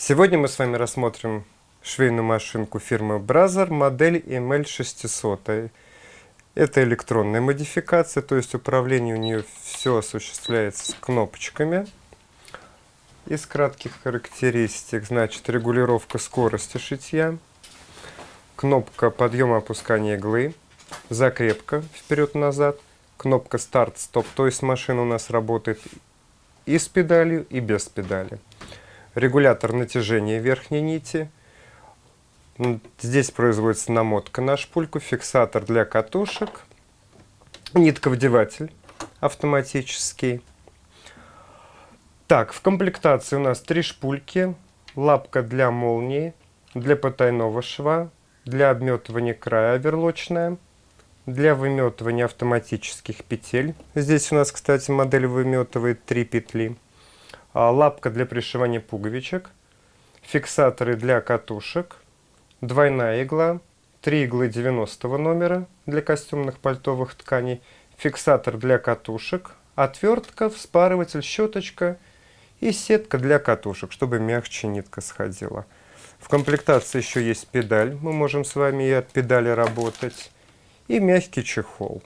Сегодня мы с вами рассмотрим швейную машинку фирмы Brazzer, модель ML600. Это электронная модификация, то есть управление у нее все осуществляется с кнопочками. Из кратких характеристик, значит, регулировка скорости шитья, кнопка подъема-опускания иглы, закрепка вперед-назад, кнопка старт-стоп, то есть машина у нас работает и с педалью, и без педали. Регулятор натяжения верхней нити. Здесь производится намотка на шпульку, фиксатор для катушек, нитковдеватель автоматический. Так, в комплектации у нас три шпульки, лапка для молнии, для потайного шва, для обметывания края оверлочная, для выметывания автоматических петель. Здесь у нас, кстати, модель выметывает три петли. А, лапка для пришивания пуговичек, фиксаторы для катушек, двойная игла, три иглы 90 номера для костюмных пальтовых тканей, фиксатор для катушек, отвертка, вспарыватель, щеточка и сетка для катушек, чтобы мягче нитка сходила. В комплектации еще есть педаль, мы можем с вами и от педали работать, и мягкий чехол.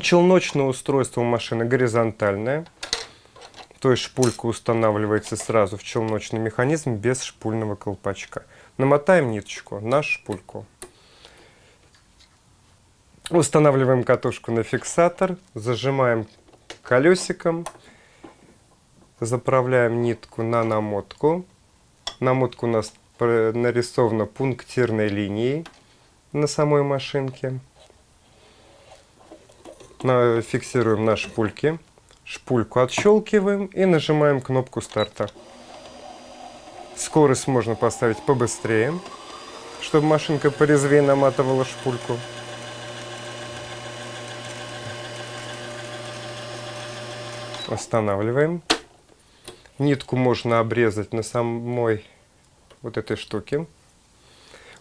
Челночное устройство у машины горизонтальное, то есть шпулька устанавливается сразу в челночный механизм без шпульного колпачка. Намотаем ниточку на шпульку. Устанавливаем катушку на фиксатор, зажимаем колесиком, заправляем нитку на намотку. Намотка у нас нарисована пунктирной линией на самой машинке. Фиксируем на шпульке. Шпульку отщелкиваем и нажимаем кнопку старта. Скорость можно поставить побыстрее, чтобы машинка порезвее наматывала шпульку. Останавливаем. Нитку можно обрезать на самой вот этой штуке.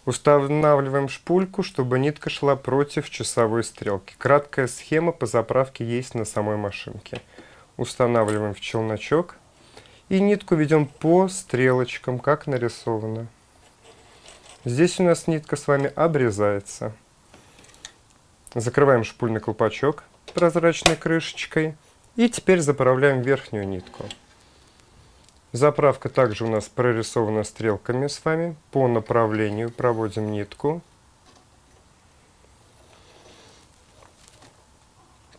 Устанавливаем шпульку, чтобы нитка шла против часовой стрелки. Краткая схема по заправке есть на самой машинке. Устанавливаем в челночок и нитку ведем по стрелочкам, как нарисовано. Здесь у нас нитка с вами обрезается. Закрываем шпульный колпачок прозрачной крышечкой и теперь заправляем верхнюю нитку. Заправка также у нас прорисована стрелками с вами. По направлению проводим нитку.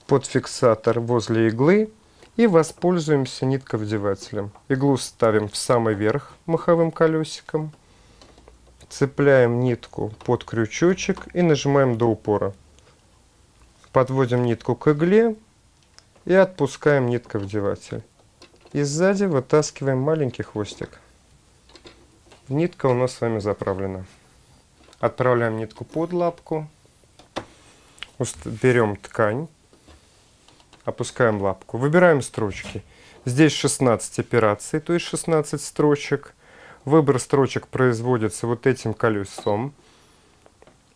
Под фиксатор возле иглы и воспользуемся нитковдевателем. Иглу ставим в самый верх маховым колесиком. Цепляем нитку под крючочек и нажимаем до упора. Подводим нитку к игле и отпускаем нитковдеватель. И сзади вытаскиваем маленький хвостик. Нитка у нас с вами заправлена. Отправляем нитку под лапку. Берем ткань. Опускаем лапку. Выбираем строчки. Здесь 16 операций, то есть 16 строчек. Выбор строчек производится вот этим колесом.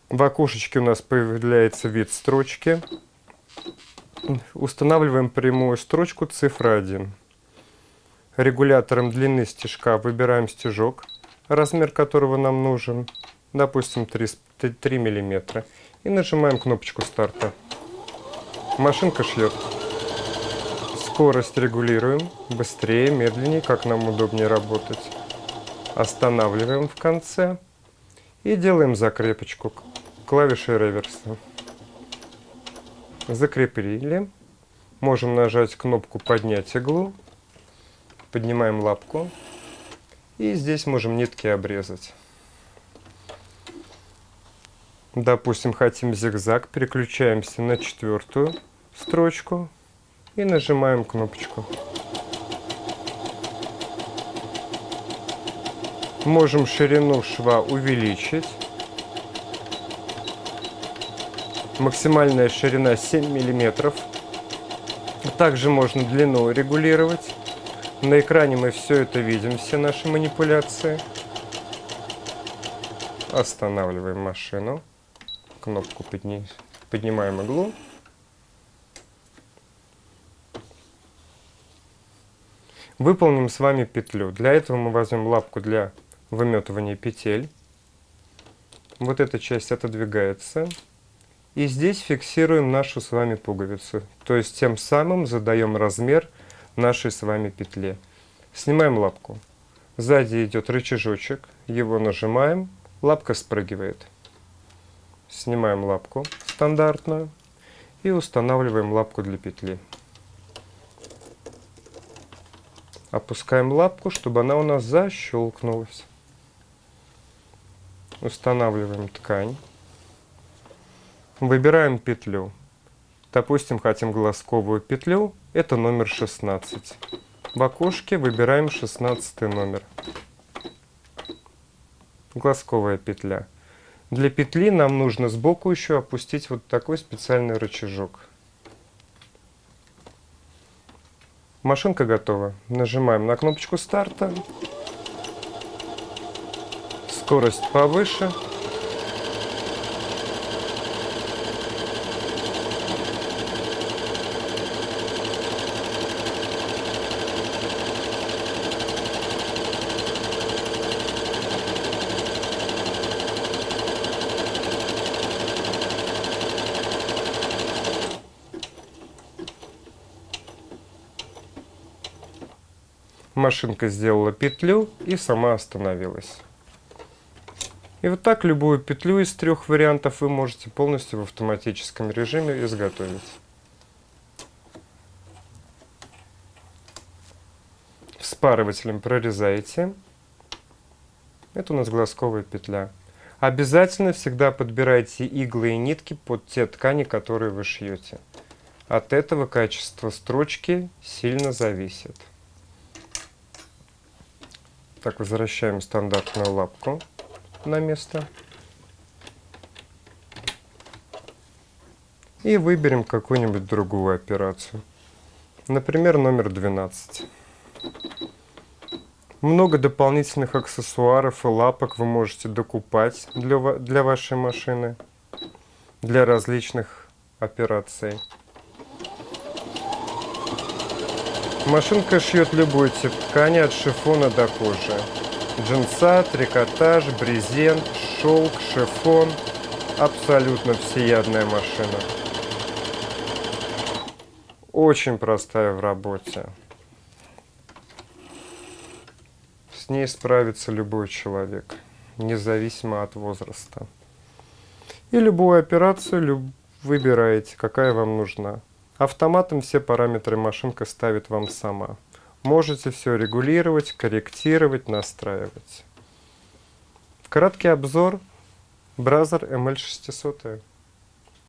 В окошечке у нас появляется вид строчки. Устанавливаем прямую строчку цифра 1. Регулятором длины стежка выбираем стежок, размер которого нам нужен, допустим 3, 3 мм, и нажимаем кнопочку старта. Машинка шьет. Скорость регулируем, быстрее, медленнее, как нам удобнее работать. Останавливаем в конце и делаем закрепочку клавишей реверса. Закрепили. Можем нажать кнопку «Поднять иглу» поднимаем лапку и здесь можем нитки обрезать. Допустим, хотим зигзаг, переключаемся на четвертую строчку и нажимаем кнопочку. Можем ширину шва увеличить. Максимальная ширина 7 миллиметров. Также можно длину регулировать. На экране мы все это видим, все наши манипуляции. Останавливаем машину. Кнопку подни... поднимаем иглу. Выполним с вами петлю. Для этого мы возьмем лапку для выметывания петель. Вот эта часть отодвигается. И здесь фиксируем нашу с вами пуговицу. То есть тем самым задаем размер нашей с вами петли. Снимаем лапку. Сзади идет рычажочек. Его нажимаем. Лапка спрыгивает. Снимаем лапку стандартную. И устанавливаем лапку для петли. Опускаем лапку, чтобы она у нас защелкнулась. Устанавливаем ткань. Выбираем петлю. Допустим, хотим глазковую петлю. Это номер 16. В окошке выбираем 16 номер. Глазковая петля. Для петли нам нужно сбоку еще опустить вот такой специальный рычажок. Машинка готова. Нажимаем на кнопочку старта. Скорость повыше. Машинка сделала петлю и сама остановилась. И вот так любую петлю из трех вариантов вы можете полностью в автоматическом режиме изготовить. Вспарывателем прорезаете. Это у нас глазковая петля. Обязательно всегда подбирайте иглы и нитки под те ткани, которые вы шьете. От этого качество строчки сильно зависит. Так, возвращаем стандартную лапку на место. И выберем какую-нибудь другую операцию. Например, номер 12. Много дополнительных аксессуаров и лапок вы можете докупать для, для вашей машины, для различных операций. Машинка шьет любой тип ткани от шифона до кожи. Джинса, трикотаж, брезент, шелк, шифон. Абсолютно всеядная машина. Очень простая в работе. С ней справится любой человек, независимо от возраста. И любую операцию выбираете, какая вам нужна. Автоматом все параметры машинка ставит вам сама. Можете все регулировать, корректировать, настраивать. Краткий обзор Бразер ML600.